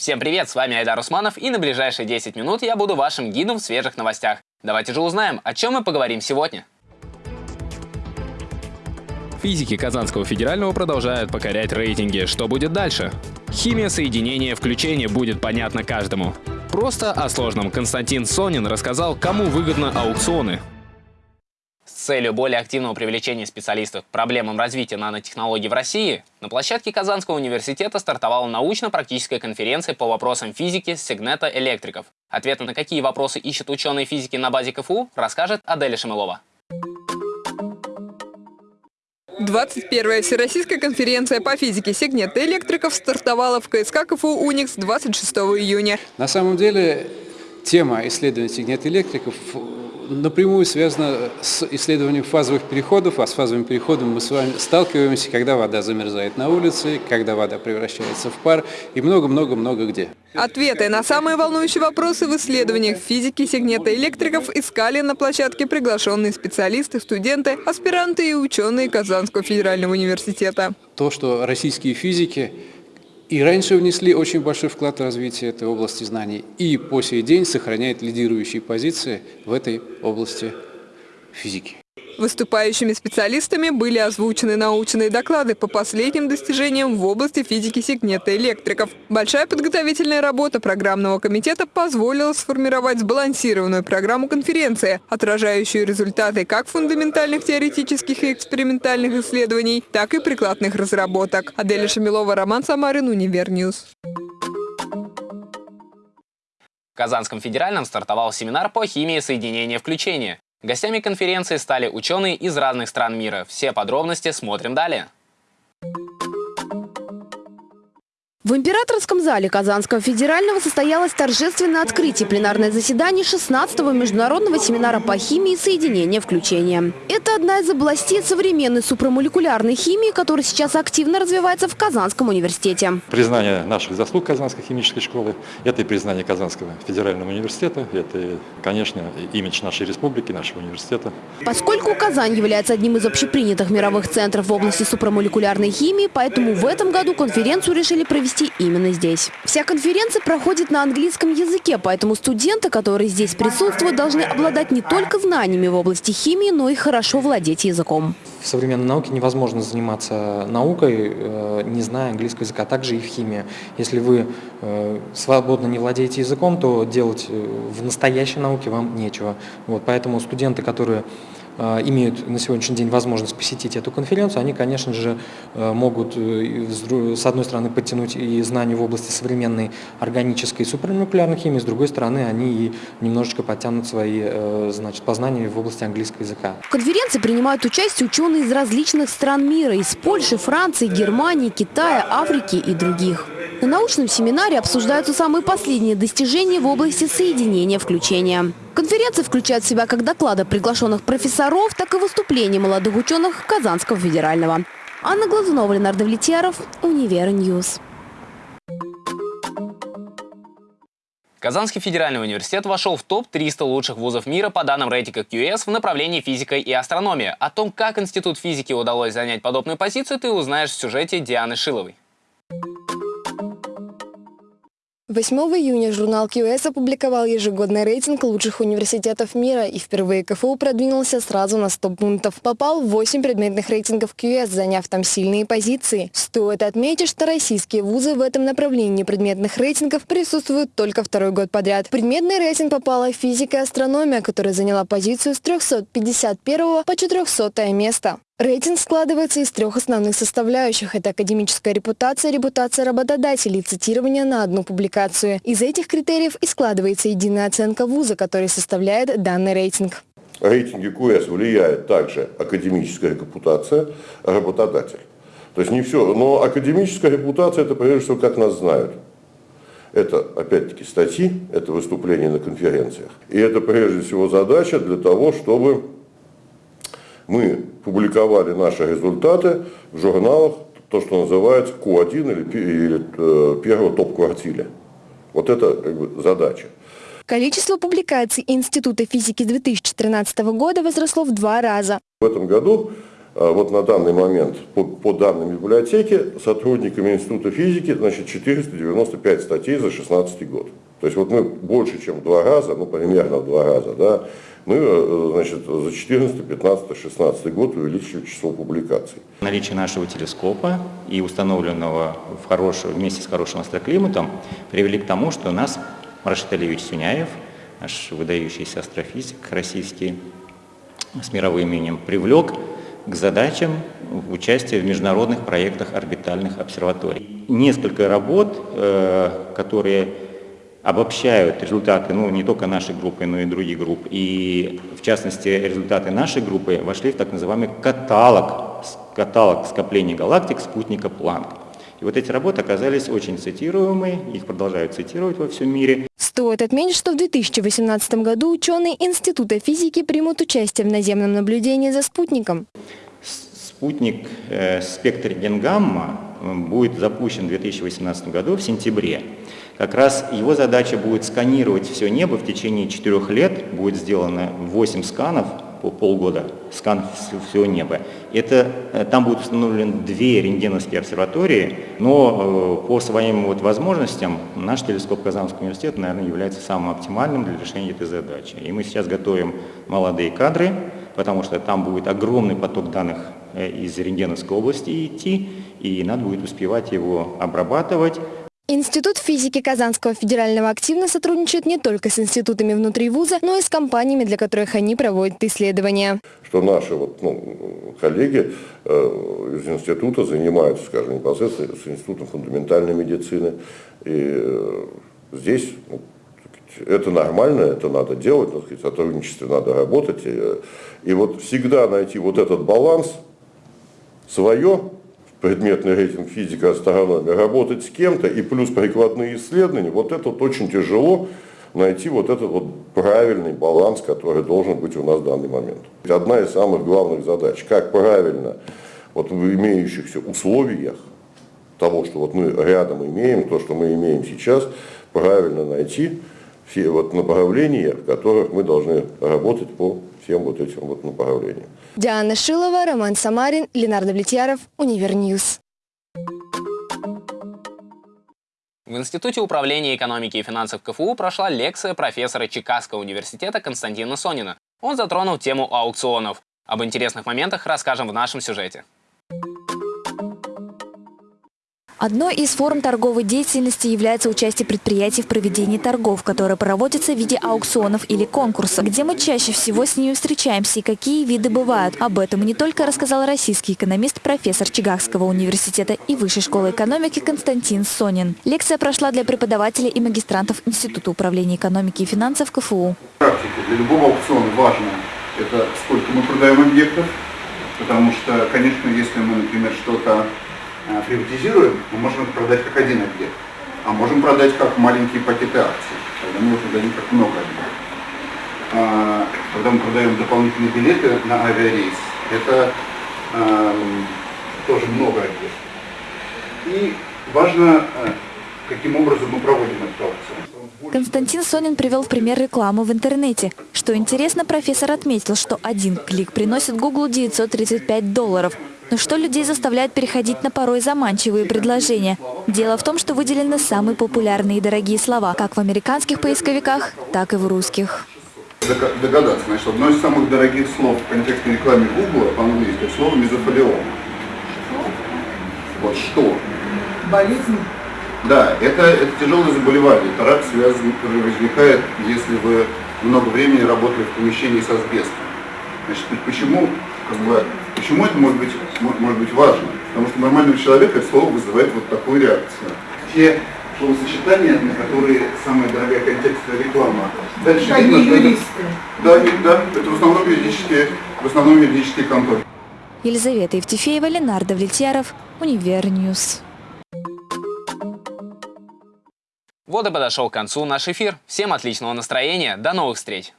Всем привет, с вами Айдар Усманов и на ближайшие 10 минут я буду вашим гидом в свежих новостях. Давайте же узнаем, о чем мы поговорим сегодня. Физики Казанского федерального продолжают покорять рейтинги. Что будет дальше? Химия соединения включения будет понятна каждому. Просто о сложном Константин Сонин рассказал, кому выгодно аукционы. Целью более активного привлечения специалистов к проблемам развития нанотехнологий в России на площадке Казанского университета стартовала научно-практическая конференция по вопросам физики Сигнета электриков. Ответы на какие вопросы ищут ученые физики на базе КФУ, расскажет Аделя Шамилова. 21-я Всероссийская конференция по физике Сигнета электриков стартовала в КСК КФУ «Уникс» 26 июня. На самом деле тема исследования Сигнета электриков напрямую связано с исследованием фазовых переходов, а с фазовым переходом мы с вами сталкиваемся, когда вода замерзает на улице, когда вода превращается в пар и много-много-много где. Ответы на самые волнующие вопросы в исследованиях физики сегнета электриков искали на площадке приглашенные специалисты, студенты, аспиранты и ученые Казанского федерального университета. То, что российские физики и раньше внесли очень большой вклад в развитие этой области знаний, и по сей день сохраняет лидирующие позиции в этой области физики. Выступающими специалистами были озвучены научные доклады по последним достижениям в области физики сегнетоэлектриков. Большая подготовительная работа программного комитета позволила сформировать сбалансированную программу конференции, отражающую результаты как фундаментальных теоретических и экспериментальных исследований, так и прикладных разработок. Аделя Шамилова, Роман Самарин, Univer News. В Казанском федеральном стартовал семинар по химии соединения включения. Гостями конференции стали ученые из разных стран мира. Все подробности смотрим далее. В императорском зале Казанского федерального состоялось торжественное открытие пленарное заседание 16-го международного семинара по химии соединения включения. Это одна из областей современной супрамолекулярной химии, которая сейчас активно развивается в Казанском университете. Признание наших заслуг Казанской химической школы, это и признание Казанского федерального университета, это, конечно, имидж нашей республики, нашего университета. Поскольку Казань является одним из общепринятых мировых центров в области супрамолекулярной химии, поэтому в этом году конференцию решили провести провести именно здесь. Вся конференция проходит на английском языке, поэтому студенты, которые здесь присутствуют, должны обладать не только знаниями в области химии, но и хорошо владеть языком. В современной науке невозможно заниматься наукой, э, не зная английского языка, а также и в химии. Если вы э, свободно не владеете языком, то делать э, в настоящей науке вам нечего. Вот, поэтому студенты, которые имеют на сегодняшний день возможность посетить эту конференцию, они, конечно же, э, могут э, с одной стороны подтянуть и знания в области современной органической и супермолекулярной химии, с другой стороны они и немножечко подтянут свои значит, познания в области английского языка. В конференции принимают участие ученые из различных стран мира, из Польши, Франции, Германии, Китая, Африки и других. На научном семинаре обсуждаются самые последние достижения в области соединения включения. Конференция включает в себя как доклады приглашенных профессоров, так и выступления молодых ученых Казанского федерального. Анна Глазунова, Ленар Давлетьяров, Univer News. Казанский федеральный университет вошел в топ-300 лучших вузов мира по данным рейтинга QS в направлении физика и астрономия. О том, как Институт физики удалось занять подобную позицию, ты узнаешь в сюжете Дианы Шиловой. 8 июня журнал QS опубликовал ежегодный рейтинг лучших университетов мира и впервые КФУ продвинулся сразу на 100 пунктов. Попал в 8 предметных рейтингов QS, заняв там сильные позиции. Стоит отметить, что российские вузы в этом направлении предметных рейтингов присутствуют только второй год подряд. В предметный рейтинг попала физика и астрономия, которая заняла позицию с 351 по 400 место. Рейтинг складывается из трех основных составляющих. Это академическая репутация, репутация работодателей, цитирование на одну публикацию. Из этих критериев и складывается единая оценка вуза, который составляет данный рейтинг. В рейтинге КУЭС влияет также академическая репутация, работодатель. То есть не все, но академическая репутация это прежде всего как нас знают. Это, опять-таки, статьи, это выступления на конференциях. И это, прежде всего, задача для того, чтобы мы публиковали наши результаты в журналах, то, что называется Q1 или, или э, первого топ-квартире. Вот это как бы, задача. Количество публикаций Института физики 2013 года возросло в два раза. В этом году э, вот на данный момент, по, по данным библиотеки, сотрудниками Института физики, значит, 495 статей за 2016 год. То есть вот мы больше, чем в два раза, ну примерно в два раза, да, мы э, значит, за 14, 15, 16 год увеличили число публикаций. Наличие нашего телескопа и установленного в хорошем, вместе с хорошим астроклиматом привели к тому, что нас Рашид Алиевич Сюняев, наш выдающийся астрофизик российский с мировым именем, привлек к задачам участия в международных проектах орбитальных обсерваторий. Несколько работ, э, которые обобщают результаты, ну, не только нашей группы, но и других групп. И, в частности, результаты нашей группы вошли в так называемый каталог, каталог скоплений галактик спутника Планк. И вот эти работы оказались очень цитируемые, их продолжают цитировать во всем мире. Стоит отметить, что в 2018 году ученые Института физики примут участие в наземном наблюдении за спутником. Спутник э, «Спектр Генгамма» будет запущен в 2018 году в сентябре. Как раз его задача будет сканировать все небо в течение четырех лет. Будет сделано 8 сканов по полгода, скан всего неба. Это, э, там будут установлены две рентгеновские обсерватории, но э, по своим вот возможностям наш телескоп Казанского университета, наверное, является самым оптимальным для решения этой задачи. И мы сейчас готовим молодые кадры, потому что там будет огромный поток данных из рентгеновской области идти, и надо будет успевать его обрабатывать, Институт физики Казанского федерального активно сотрудничает не только с институтами внутри вуза, но и с компаниями, для которых они проводят исследования. Что наши вот, ну, коллеги э, из института занимаются, скажем, непосредственно с институтом фундаментальной медицины. И э, здесь ну, это нормально, это надо делать, так сказать, сотрудничестве надо работать. И, и вот всегда найти вот этот баланс свое предметный рейтинг физика, астрономия, работать с кем-то и плюс прикладные исследования, вот это вот очень тяжело найти вот этот вот правильный баланс, который должен быть у нас в данный момент. Одна из самых главных задач, как правильно вот в имеющихся условиях того, что вот мы рядом имеем, то, что мы имеем сейчас, правильно найти все вот направления, в которых мы должны работать по всем вот этим вот направлениям. Диана Шилова, Роман Самарин, Ленар Давлетьяров, Univer News. В Институте управления экономики и финансов КФУ прошла лекция профессора Чикагского университета Константина Сонина. Он затронул тему аукционов. Об интересных моментах расскажем в нашем сюжете. Одной из форм торговой деятельности является участие предприятий в проведении торгов, которые проводятся в виде аукционов или конкурсов, где мы чаще всего с ними встречаемся и какие виды бывают. Об этом не только рассказал российский экономист, профессор Чигагского университета и Высшей школы экономики Константин Сонин. Лекция прошла для преподавателей и магистрантов Института управления экономики и финансов КФУ. Практика для любого аукциона важно это сколько мы продаем объектов, потому что, конечно, если мы, например, что-то приватизируем, мы можем это продать как один объект, а можем продать как маленькие пакеты акций, когда мы продадим как много объектов. А, когда мы продаем дополнительные билеты на авиарейс, это а, тоже много объектов. И важно, э, каким образом мы проводим эту аукцию. Константин Сонин привел в пример рекламу в интернете. Что интересно, профессор отметил, что один клик приносит Google 935 долларов, но что людей заставляет переходить на порой заманчивые предложения? Дело в том, что выделены самые популярные и дорогие слова, как в американских поисковиках, так и в русских. Догадаться, значит, одно из самых дорогих слов в контексте рекламы Google по-английски – слово мезофолиом. Вот что? Болезнь? Да, это, это тяжелое заболевание. Это рак связан, который возникает, если вы много времени работали в помещении с асбестом. Значит, почему как бы, почему это может быть, может быть важно? Потому что нормального человека это слово вызывает вот такую реакцию. Те словосочетания, на которые самая дорогая контекстная реклама. Дальше Они видно, юристы. Да, да, это в основном юридические, в основном юридические конторы. Елизавета Евтефеева, Ленар Давлетьяров, Univer News. Вот и подошел к концу наш эфир. Всем отличного настроения, до новых встреч!